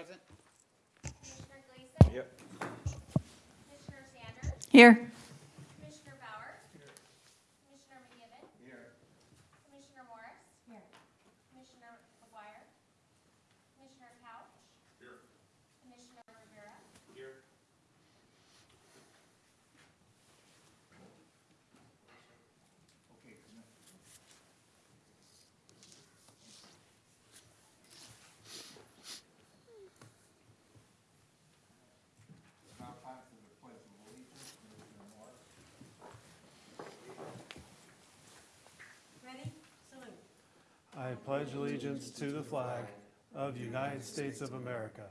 Present. Commissioner Gleason? Yep. Commissioner Sanders? Here. Commissioner Bauer? Commissioner McGivern? Commissioner Morris? Commissioner McGuire? Commissioner Couch? Commissioner Rivera? Now time for the pledge of allegiance, Commissioner Morris. Ready? Salute. I pledge allegiance to the flag of the United States of America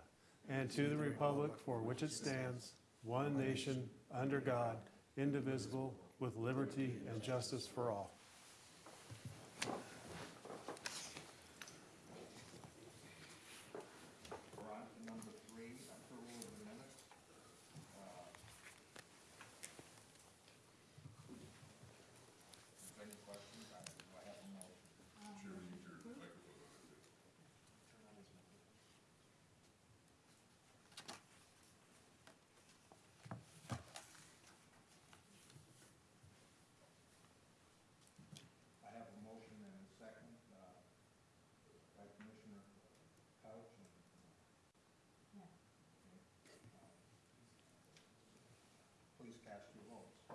and to the republic for which it stands, one nation, under God, indivisible, with liberty and justice for all. We're on to number three, approval of the minutes. Uh, Is there any questions? I do I have a motion? I have a motion and a second, uh, by Commissioner Couch and Please cast your votes.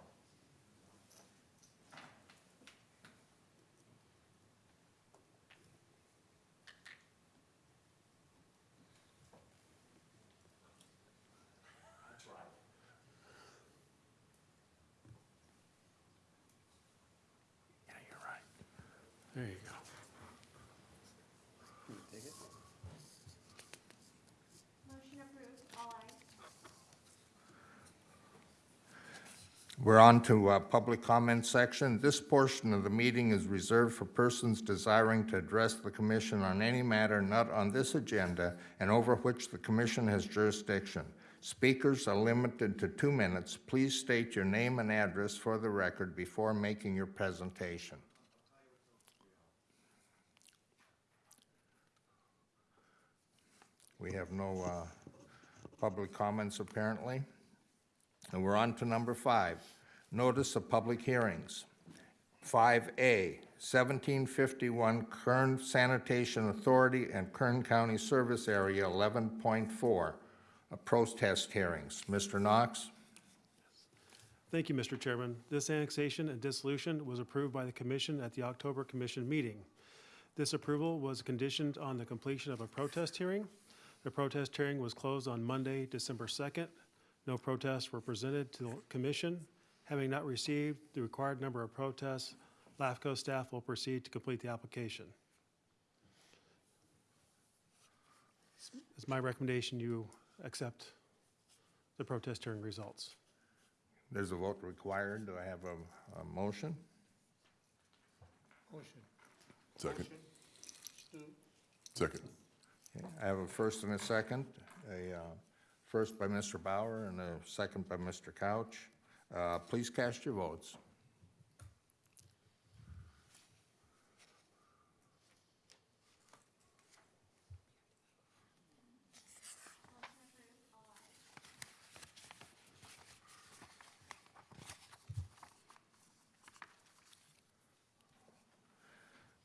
Yeah, you're right. There you go. Motion approved, all ayes. We're on to uh, public comment section. This portion of the meeting is reserved for persons desiring to address the commission on any matter not on this agenda and over which the commission has jurisdiction. Speakers are limited to two minutes. Please state your name and address for the record before making your presentation. We have no uh, public comments apparently. And we're on to number five, notice of public hearings. Five A, seventeen fifty-one Kern Sanitation Authority and Kern County Service Area eleven point four, a protest hearings. Mr. Knox? Thank you, Mr. Chairman. This annexation and dissolution was approved by the commission at the October commission meeting. This approval was conditioned on the completion of a protest hearing. The protest hearing was closed on Monday, December 2nd. No protests were presented to the commission. Having not received the required number of protests, LAFCO staff will proceed to complete the application. It's my recommendation you accept the protest hearing results. There's a vote required. Do I have a, a motion? Second. Second. Okay, I have a first and a second. A uh, first by Mr. Bauer and a second by Mr. Couch. Uh, Please cast your votes.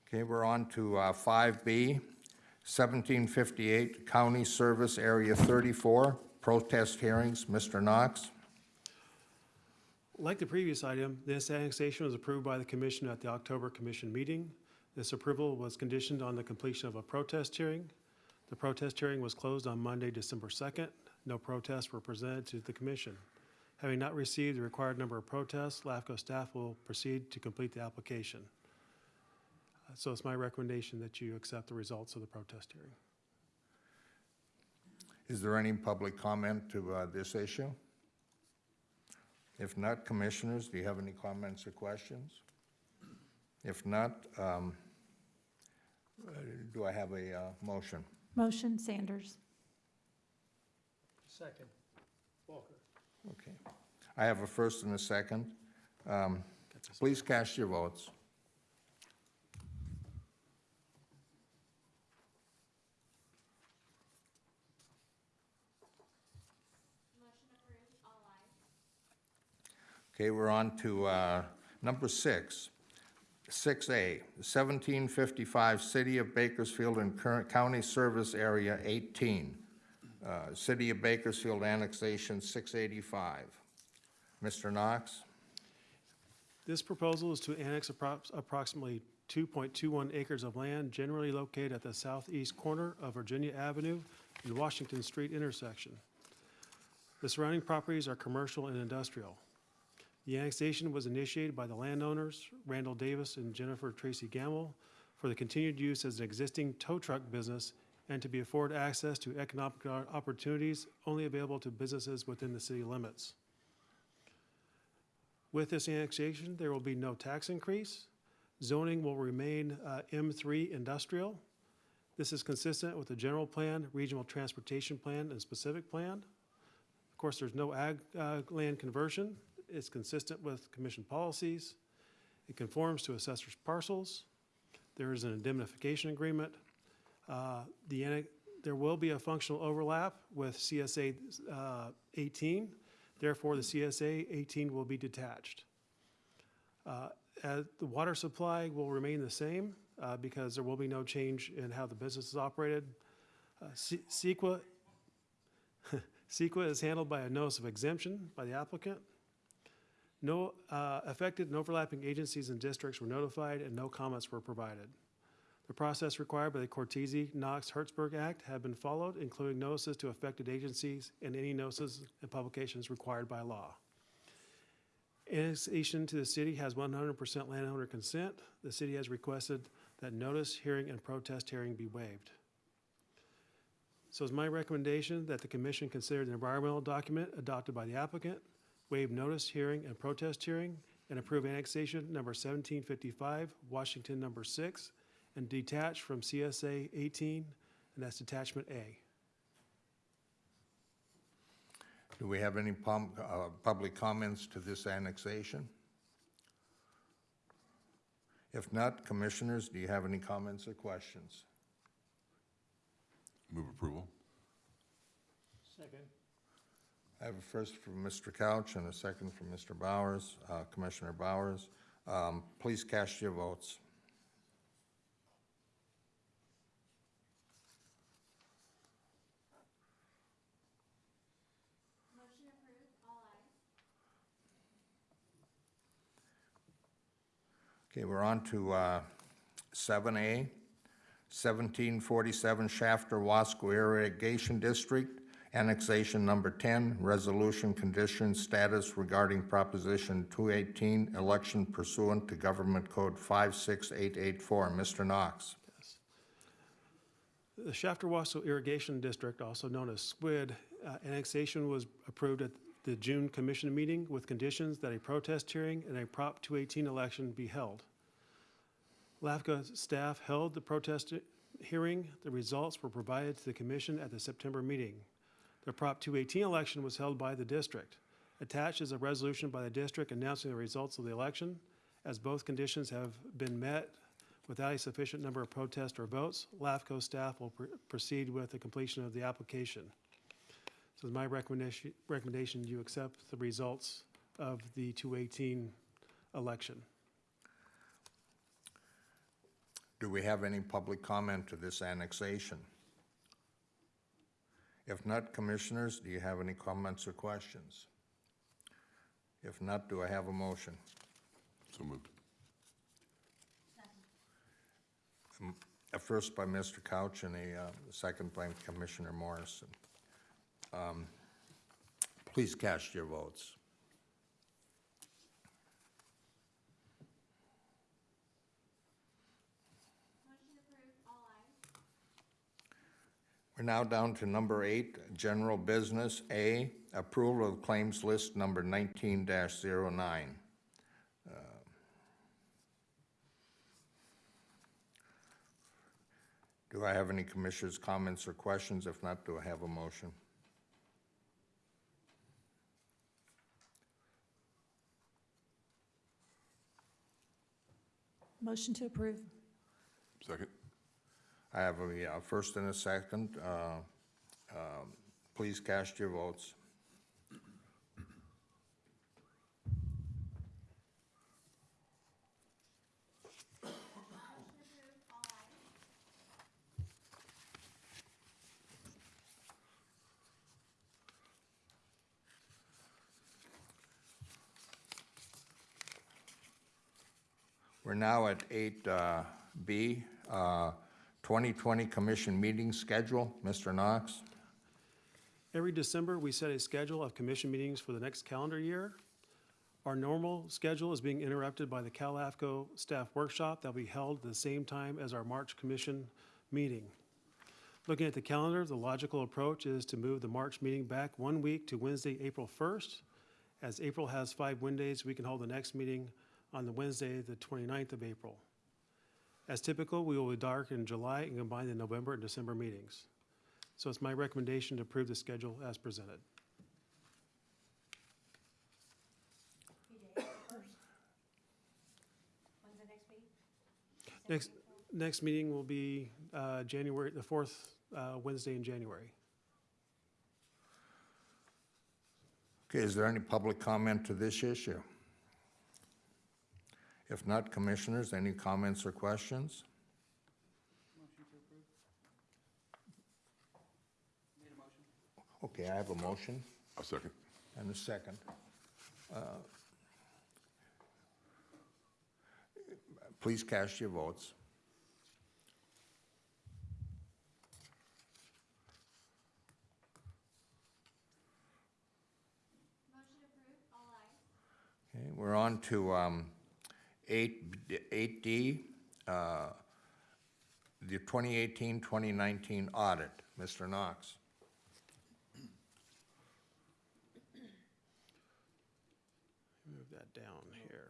Okay, we're on to uh, 5B, 1758 County Service Area 34, protest hearings. Mr. Knox? Like the previous item, this annexation was approved by the commission at the October commission meeting. This approval was conditioned on the completion of a protest hearing. The protest hearing was closed on Monday, December 2nd. No protests were presented to the commission. Having not received the required number of protests, LAFCO staff will proceed to complete the application. So it's my recommendation that you accept the results of the protest hearing. Is there any public comment to uh, this issue? If not, commissioners, do you have any comments or questions? If not, um, uh, do I have a uh, motion? Motion Sanders. Second. Walker. Okay. I have a first and a second. Um, Please cast your votes. Okay, we're on to uh, number six. 6A, 1755 City of Bakersfield and Kern County Service Area 18. Uh, City of Bakersfield Annexation 685. Mr. Knox? This proposal is to annex appro- approximately 2.21 acres of land generally located at the southeast corner of Virginia Avenue and Washington Street intersection. The surrounding properties are commercial and industrial. The annexation was initiated by the landowners, Randall Davis and Jennifer Tracy Gamble, for the continued use as an existing tow truck business and to be afforded access to economic opportunities only available to businesses within the city limits. With this annexation, there will be no tax increase. Zoning will remain uh, M3 industrial. This is consistent with the general plan, regional transportation plan, and specific plan. Of course, there's no ag uh, land conversion. It's consistent with commission policies. It conforms to assessor's parcels. There is an indemnification agreement. Uh, The, there will be a functional overlap with CSA uh, 18. Therefore, the CSA 18 will be detached. Uh, The water supply will remain the same uh, because there will be no change in how the business is operated. Uh, CEQA, CEQA is handled by a notice of exemption by the applicant. No uh, affected and overlapping agencies and districts were notified and no comments were provided. The process required by the Cortese Knox Hertzberg Act have been followed, including notices to affected agencies and any notices and publications required by law. Annexation to the city has 100% landowner consent. The city has requested that notice, hearing, and protest hearing be waived. So it's my recommendation that the commission consider the environmental document adopted by the applicant, waive notice, hearing, and protest hearing, and approve annexation number 1755, Washington number 6, and detach from CSA 18, and that's detachment A. Do we have any pum- uh, public comments to this annexation? If not, Commissioners, do you have any comments or questions? Move approval. Second. I have a first from Mr. Couch and a second from Mr. Bowers, uh, Commissioner Bowers. Um, Please cast your votes. Motion approved, all ayes. Okay, we're on to uh, 7A, 1747 Shafter Wasco Irrigation District, Annexation Number 10, Resolution Condition Status Regarding Proposition 218, Election Pursuant to Government Code 56884. Mr. Knox. The Shafter-Wasco Irrigation District, also known as SQUID, uh, annexation was approved at the June commission meeting with conditions that a protest hearing and a Prop 218 election be held. LAFCO staff held the protest hearing. The results were provided to the commission at the September meeting. The Prop 218 election was held by the district. Attached is a resolution by the district announcing the results of the election. As both conditions have been met, Without a sufficient number of protests or votes, LAFCO staff will pr- proceed with the completion of the application. So my recommendation, recommendation you accept the results of the 218 election. Do we have any public comment to this annexation? If not, Commissioners, do you have any comments or questions? If not, do I have a motion? So moved. A first by Mr. Couch and a uh, second by Commissioner Morrison. Um, Please cast your votes. Motion approved, all ayes. We're now down to number eight, general business. A, approval of claims list number nineteen 9 uh, Do I have any commissioners' comments or questions? If not, do I have a motion? Motion to approve. Second. I have a uh, first and a second. Uh, um, please cast your votes. We're now at 8B. Uh, uh 2020 Commission meeting schedule. Mr. Knox? Every December, we set a schedule of commission meetings for the next calendar year. Our normal schedule is being interrupted by the CalAFCO staff workshop that will be held at the same time as our March commission meeting. Looking at the calendar, the logical approach is to move the March meeting back one week to Wednesday, April 1st. As April has five Wednesdays, we can hold the next meeting on the Wednesday, the 29th of April. As typical, we will be dark in July and combine the November and December meetings. So it's my recommendation to approve the schedule as presented. Next meeting? Next, next meeting will be uh, January, the fourth uh, Wednesday in January. Okay, is there any public comment to this issue? If not, Commissioners, any comments or questions? Okay, I have a motion A second. and a second. Uh, Please cast your votes. Motion approved, all ayes. Okay, we're on to um, eight, eight D, uh, the 2018-2019 audit. Mr. Knox? Move that down here.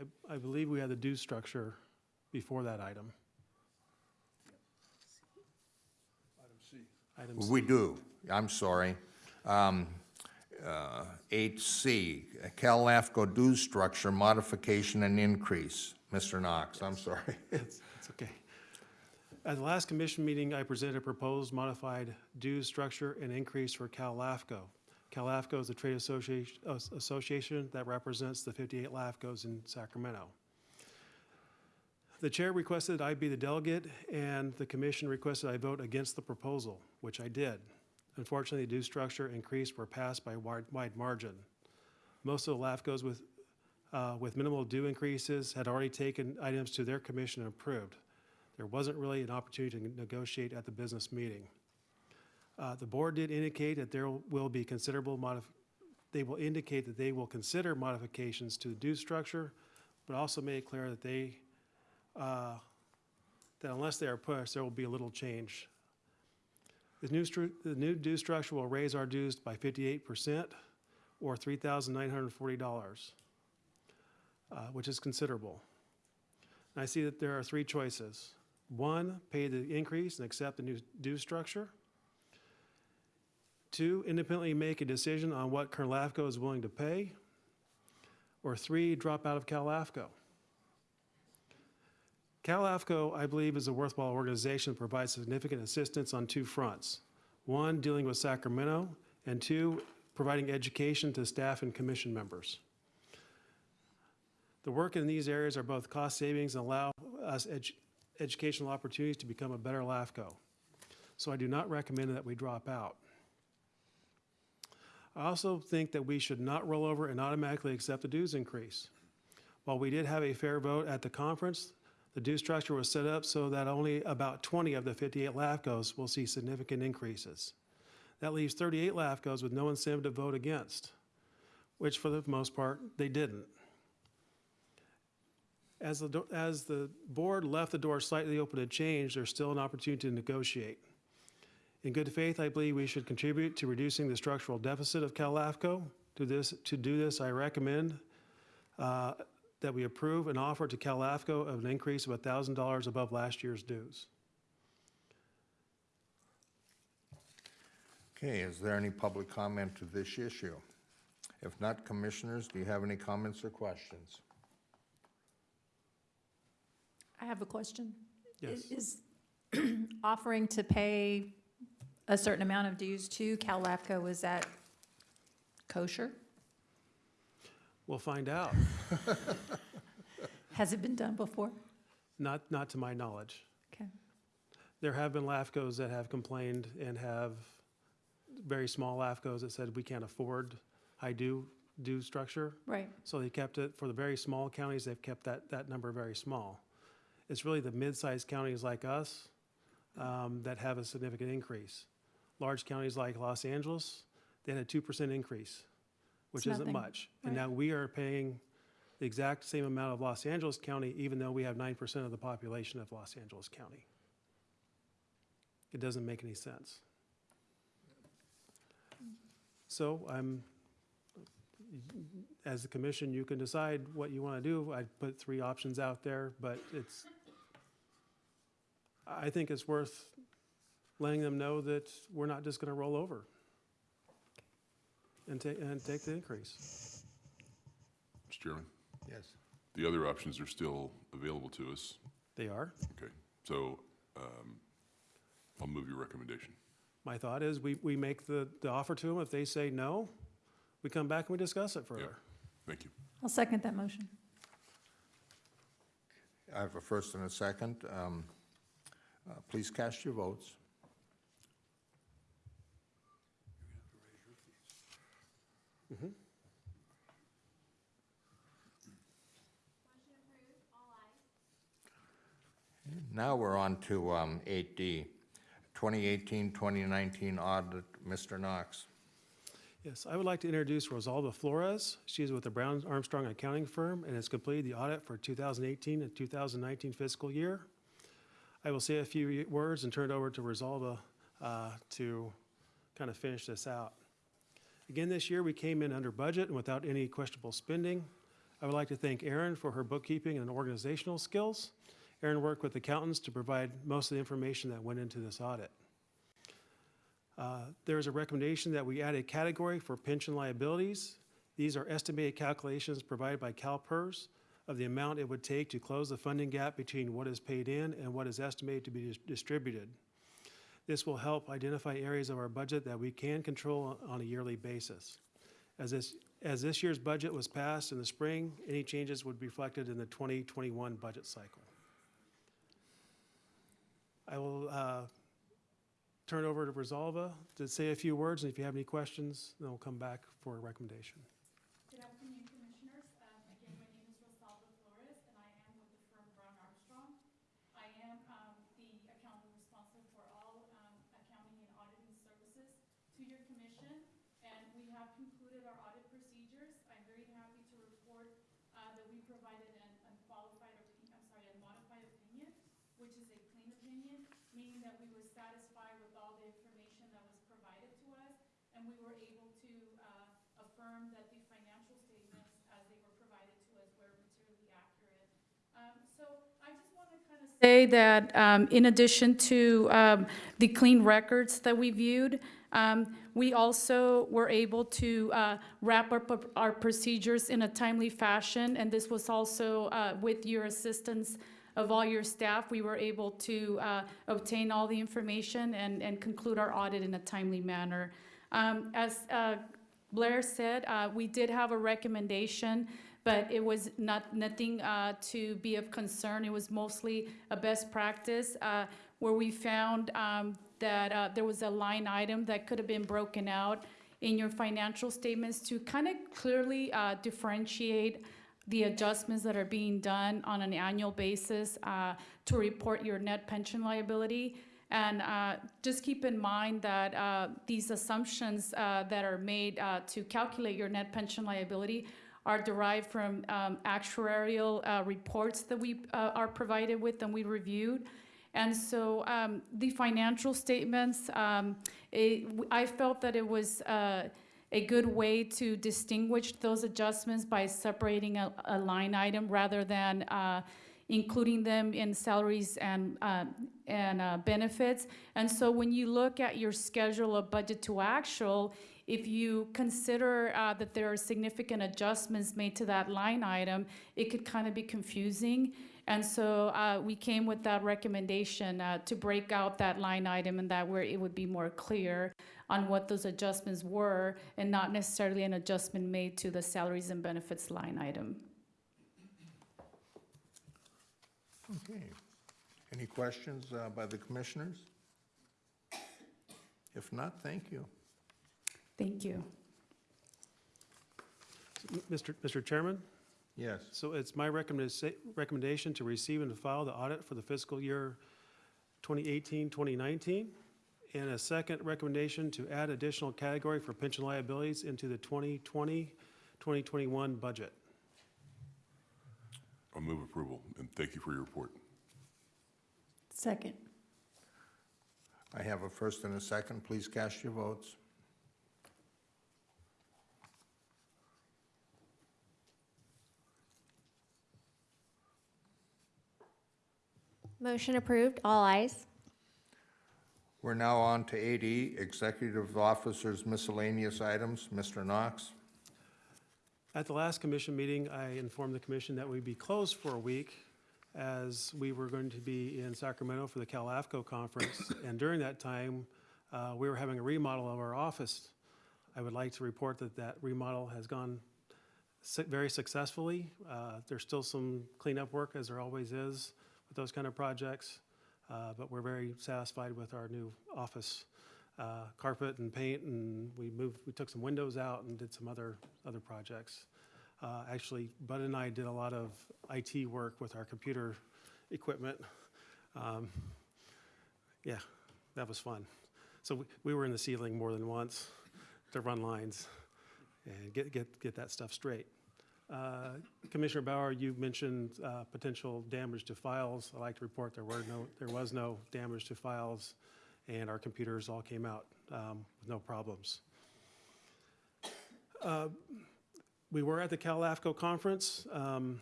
I, I believe we had the due structure before that item. Item C. We do, I'm sorry. Um, 8C, Cal LAFCO dues structure modification and increase. Mr. Knox, I'm sorry. It's it's okay. At the last commission meeting, I presented a proposed modified dues structure and increase for Cal LAFCO. Cal LAFCO is the trade association, uh, association that represents the 58 LAFCOs in Sacramento. The chair requested I be the delegate, and the commission requested I vote against the proposal, which I did. Unfortunately, the due structure increase were passed by wide, wide margin. Most of the LAFCOs with, uh, with minimal due increases had already taken items to their commission and approved. There wasn't really an opportunity to negotiate at the business meeting. Uh, The board did indicate that there will be considerable modif, they will indicate that they will consider modifications to the due structure, but also made it clear that they, uh, that unless they are pushed, there will be a little change. The new, the new due structure will raise our dues by fifty-eight percent, or three thousand nine hundred and forty dollars, uh, which is considerable. And I see that there are three choices. One, pay the increase and accept the new due structure. Two, independently make a decision on what Kern LAFCO is willing to pay. Or three, drop out of CalAFCO. CalAFCO, I believe, is a worthwhile organization that provides significant assistance on two fronts. One, dealing with Sacramento, and two, providing education to staff and commission members. The work in these areas are both cost savings and allow us edu- educational opportunities to become a better LAFCO. So I do not recommend that we drop out. I also think that we should not roll over and automatically accept the dues increase. While we did have a fair vote at the conference, the due structure was set up so that only about 20 of the 58 LAFCOs will see significant increases. That leaves 38 LAFCOs with no incentive to vote against, which for the most part, they didn't. As the, as the board left the door slightly open to change, there's still an opportunity to negotiate. In good faith, I believe we should contribute to reducing the structural deficit of CalAFCO. To this, to do this, I recommend uh, that we approve an offer to CalAFCO of an increase of $1,000 above last year's dues. Okay, is there any public comment to this issue? If not, Commissioners, do you have any comments or questions? I have a question. Yes. Is offering to pay a certain amount of dues to CalAFCO, is that kosher? We'll find out. Has it been done before? Not, not to my knowledge. Okay. There have been LAFCOs that have complained and have very small LAFCOs that said we can't afford high due, due structure. Right. So they kept it, for the very small counties, they've kept that, that number very small. It's really the mid-sized counties like us um, that have a significant increase. Large counties like Los Angeles, they had a two percent increase, which It's isn't nothing. much. And Right. now we are paying the exact same amount of Los Angeles County, even though we have nine percent of the population of Los Angeles County. It doesn't make any sense. So I'm, as the commission, you can decide what you want to do. I put three options out there, but it's, I think it's worth letting them know that we're not just going to roll over and take, and take the increase. Mr. Chairman, Yes. the other options are still available to us. They are. Okay, so um, I'll move your recommendation. My thought is we, we make the, the offer to them. If they say no, we come back and we discuss it further. Thank you. I'll second that motion. I have a first and a second. Um, uh, Please cast your votes. Approved. Now we're on to um, 8D, 2018-2019 audit. Mr. Knox. Yes, I would like to introduce Rosalba Flores. She is with the Brown Armstrong Accounting Firm and has completed the audit for 2018 and 2019 fiscal year. I will say a few words and turn it over to Rosalba uh, to kind of finish this out. Again, this year, we came in under budget and without any questionable spending. I would like to thank Erin for her bookkeeping and organizational skills. Erin worked with accountants to provide most of the information that went into this audit. Uh, There is a recommendation that we add a category for pension liabilities. These are estimated calculations provided by CalPERS of the amount it would take to close the funding gap between what is paid in and what is estimated to be dis- distributed. This will help identify areas of our budget that we can control on a yearly basis. As this, as this year's budget was passed in the spring, any changes would be reflected in the 2021 budget cycle. I will uh, turn it over to Rosalba to say a few words, and if you have any questions, then we'll come back for a recommendation. Good afternoon, Commissioners. Um, Again, my name is Rosalba Flores, and I am with the firm Brown Armstrong. I am um, the accountant responsible for all um, accounting and auditing services to your commission, and we have concluded our audit procedures. I'm very happy to report uh, that we provided an unqualified, opi- I'm sorry, a modified opinion, which is a clean opinion, meaning that we were satisfied with all the information that was provided to us, and we were able to uh, affirm that the financial statements as they were provided to us were materially accurate. Um, So I just want to kind of say that um, in addition to um, the clean records that we viewed, um, we also were able to uh, wrap up our procedures in a timely fashion, and this was also uh, with your assistance of all your staff, we were able to uh, obtain all the information and and conclude our audit in a timely manner. Um, As uh, Blair said, uh, we did have a recommendation, but it was not, nothing uh, to be of concern. It was mostly a best practice uh, where we found um, that uh, there was a line item that could have been broken out in your financial statements to kind of clearly uh, differentiate the adjustments that are being done on an annual basis uh, to report your net pension liability. And uh, just keep in mind that uh, these assumptions uh, that are made uh, to calculate your net pension liability are derived from um, actuarial uh, reports that we are provided with and we reviewed. And so um, the financial statements, um, it- I felt that it was uh, a good way to distinguish those adjustments by separating a, a line item rather than uh, including them in salaries and, uh, and uh, benefits. And so when you look at your schedule of budget to actual, if you consider uh, that there are significant adjustments made to that line item, it could kind of be confusing. And so uh, we came with that recommendation uh, to break out that line item and that where it would be more clear on what those adjustments were and not necessarily an adjustment made to the salaries and benefits line item. Okay. Any questions uh, by the commissioners? If not, thank you. Thank you. Mr. Mr. Chairman, Yes. so it's my recommenda- recommendation to receive and file the audit for the fiscal year 2018, 2019, and a second recommendation to add additional category for pension liabilities into the 2020, 2021 budget. I'll move approval, and thank you for your report. Second. I have a first and a second. Please cast your votes. Motion approved, all ayes. We're now on to 8E, Executive Officers Miscellaneous Items. Mr. Knox? At the last commission meeting, I informed the commission that we'd be closed for a week as we were going to be in Sacramento for the CalAFCO conference. And during that time, uh, we were having a remodel of our office. I would like to report that that remodel has gone su- very successfully. Uh, There's still some cleanup work, as there always is with those kind of projects, uh, but we're very satisfied with our new office uh, carpet and paint, and we moved, we took some windows out and did some other, other projects. Uh, Actually, Bud and I did a lot of IT work with our computer equipment. Um, Yeah, that was fun. So we- we were in the ceiling more than once to run lines and get, get, get that stuff straight. Uh, Commissioner Bauer, you mentioned uh, potential damage to files. I'd like to report there were no, there was no damage to files, and our computers all came out um, with no problems. Uh, We were at the CalAFCO conference. Um,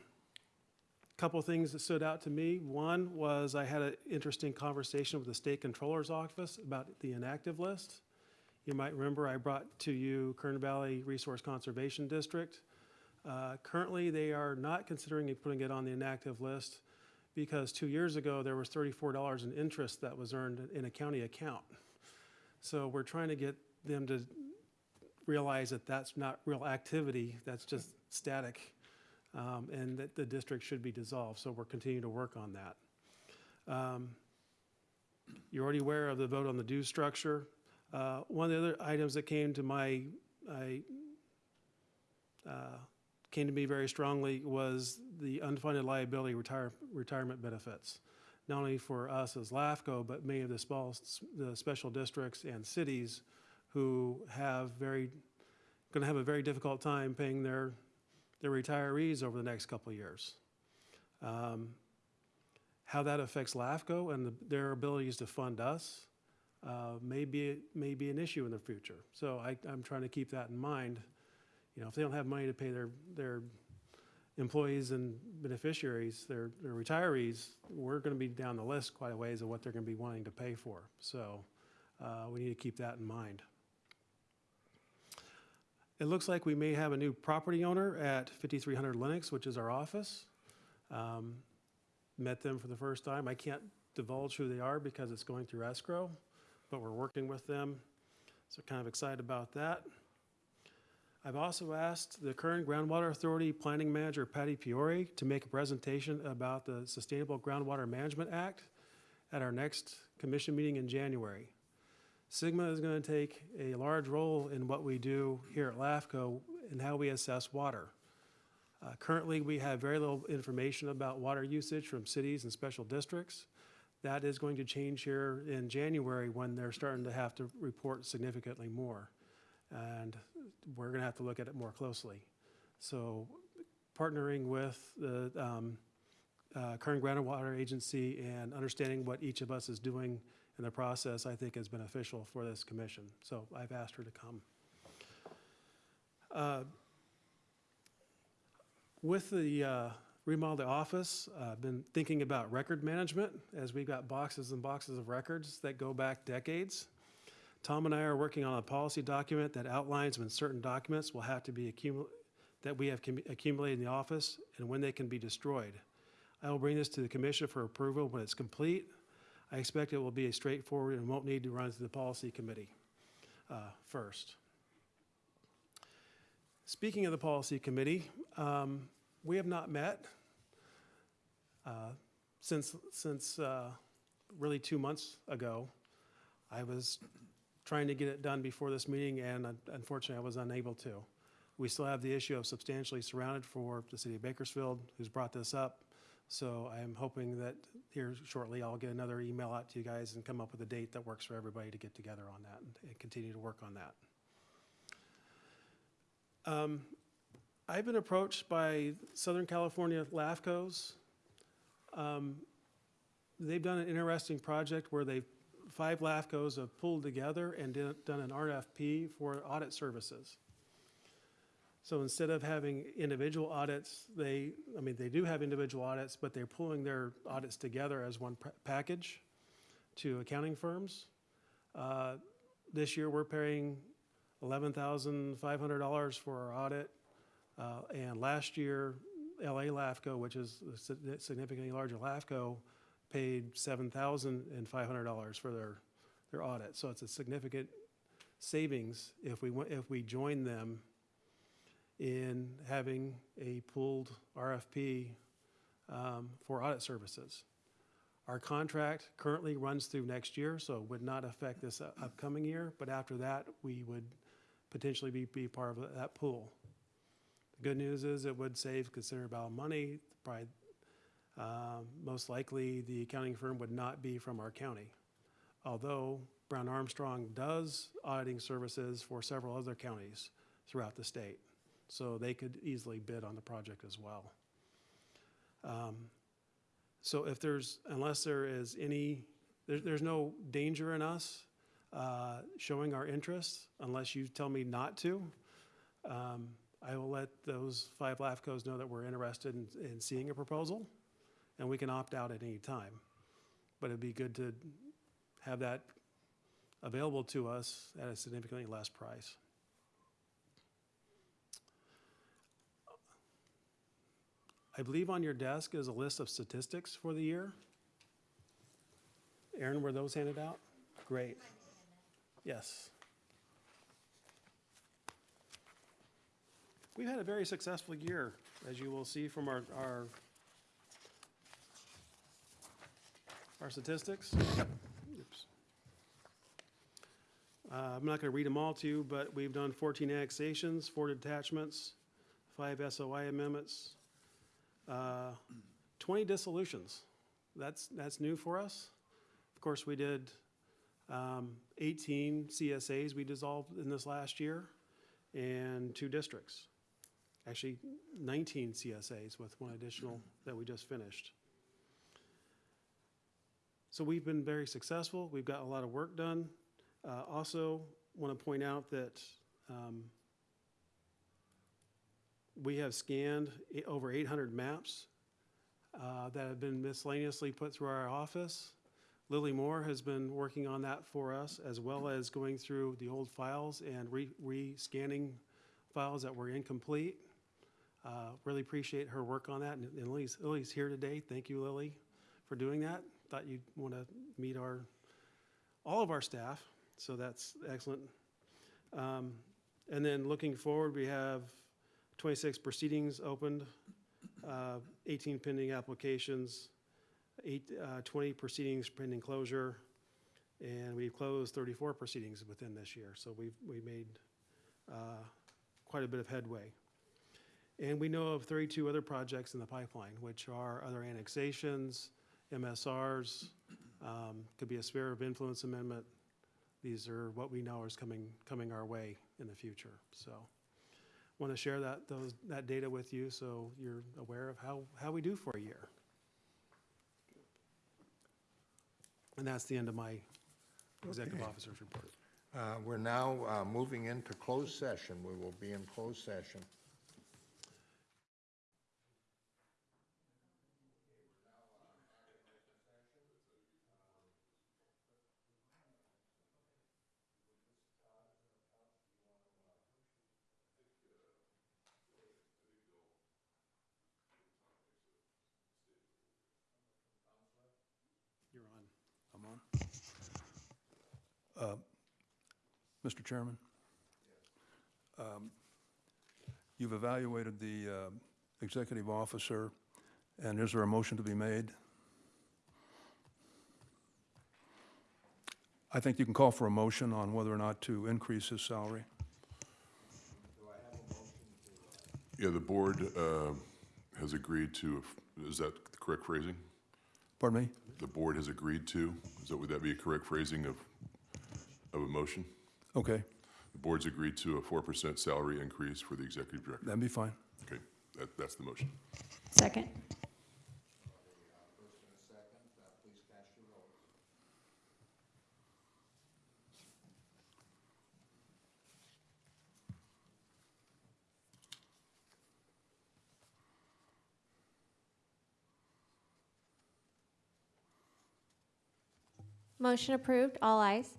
Couple things that stood out to me. One was I had an interesting conversation with the State Controller's Office about the inactive list. You might remember I brought to you Kern Valley Resource Conservation District. Uh, Currently, they are not considering putting it on the inactive list because two years ago, there was thirty-four dollars in interest that was earned in a county account. So we're trying to get them to realize that that's not real activity, that's just static, um, and that the district should be dissolved. So we're continuing to work on that. Um, You're already aware of the vote on the due structure. Uh, One of the other items that came to my, I, uh, came to me very strongly was the unfunded liability retire, retirement benefits. Not only for us as LAFCO, but many of the small, the special districts and cities who have very, gonna have a very difficult time paying their, their retirees over the next couple of years. Um, How that affects LAFCO and the- their abilities to fund us uh, may be, may be an issue in the future. So I, I'm trying to keep that in mind. You know, if they don't have money to pay their, their employees and beneficiaries, their, their retirees, we're gonna be down the list quite a ways of what they're gonna be wanting to pay for. So, uh, we need to keep that in mind. It looks like we may have a new property owner at fifty-three hundred Lennox, which is our office. Um, Met them for the first time. I can't divulge who they are because it's going through escrow, but we're working with them. So kind of excited about that. I've also asked the Kern Groundwater Authority Planning Manager Patty Fiore to make a presentation about the Sustainable Groundwater Management Act at our next commission meeting in January. SGMA is going to take a large role in what we do here at LAFCO and how we assess water. Uh, Currently, we have very little information about water usage from cities and special districts. That is going to change here in January when they're starting to have to report significantly more. And we're going to have to look at it more closely. So partnering with the um, uh, Kern groundwater agency and understanding what each of us is doing in the process, I think is beneficial for this commission. So I've asked her to come. Uh, With the uh, remodel the office, uh, I've been thinking about record management as we've got boxes and boxes of records that go back decades. Tom and I are working on a policy document that outlines when certain documents will have to be accumulated, that we have accumulated in the office and when they can be destroyed. I will bring this to the commission for approval when it's complete. I expect it will be a straightforward and won't need to run through the policy committee uh, first. Speaking of the policy committee, um, we have not met uh, since, since uh, really two months ago. I was trying to get it done before this meeting, and un- unfortunately, I was unable to. We still have the issue of substantially surrounded for the city of Bakersfield, who's brought this up. So I am hoping that here shortly, I'll get another email out to you guys and come up with a date that works for everybody to get together on that and- continue to work on that. Um, I've been approached by Southern California LAFCOs. Um, They've done an interesting project where they, five LAFCOs have pulled together and did- done an RFP for audit services. So instead of having individual audits, they, I mean, they do have individual audits, but they're pulling their audits together as one package to accounting firms. Uh, This year, we're paying eleven thousand five hundred dollars for our audit. Uh, And last year, LA LAFCO, which is a significantly larger LAFCO, paid seven thousand and five hundred dollars for their, their audit. So it's a significant savings if we, if we join them in having a pooled RFP um, for audit services. Our contract currently runs through next year, so it would not affect this u- upcoming year, but after that, we would potentially be, be part of that pool. The good news is it would save considerable amount of money, probably, um, most likely, the accounting firm would not be from our county. Although Brown Armstrong does auditing services for several other counties throughout the state. So they could easily bid on the project as well. Um, So if there's, unless there is any, there's, there's no danger in us uh, showing our interest unless you tell me not to. Um, I will let those five LAFCOs know that we're interested in, in seeing a proposal, and we can opt out at any time. But it'd be good to have that available to us at a significantly less price. I believe on your desk is a list of statistics for the year. Erin, were those handed out? Great. Yes. We've had a very successful year, as you will see from our, our, our statistics. Oops. Uh, I'm not gonna read them all to you, but we've done fourteen annexations, four detachments, five SOI amendments, uh, 20 dissolutions. That's, that's new for us. Of course, we did um, 18 CSAs we dissolved in this last year and two districts. Actually, 19 CSAs with one additional that we just finished. So we've been very successful. We've got a lot of work done. Uh, Also, want to point out that um, we have scanned over 800 maps uh, that have been miscellaneously put through our office. Lily Moore has been working on that for us, as well as going through the old files and re- re-scanning files that were incomplete. Uh, Really appreciate her work on that, and and Lily's, Lily's here today. Thank you, Lily, for doing that. Thought you'd want to meet our, all of our staff, so that's excellent. Um, And then looking forward, we have 26 proceedings opened, uh, 18 pending applications, eight, uh, 20 proceedings pending closure, and we've closed 34 proceedings within this year. So we've, we made uh, quite a bit of headway. And we know of 32 other projects in the pipeline, which are other annexations, MSRs, um, could be a sphere of influence amendment. These are what we know is coming, coming our way in the future, so want to share that, those, that data with you so you're aware of how, how we do for a year. And that's the end of my executive Okay. officer's report. Uh, We're now uh, moving into closed session. We will be in closed session. You're on. I'm on. Uh, Mr. Chairman? um, You've evaluated the uh, executive officer, and is there a motion to be made? I think you can call for a motion on whether or not to increase his salary. Do I have a motion Yeah, the board uh, has agreed to, is that the correct phrasing? Pardon me? The board has agreed to, is that, would that be a correct phrasing of, of a motion? Okay, The board's agreed to a four percent salary increase for the executive director. that'd be fine. Okay, that, that's the motion. Second. Motion approved, all ayes.